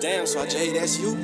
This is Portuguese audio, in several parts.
Damn, so Jay, that's you?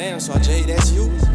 Damn, so Jay, that's you?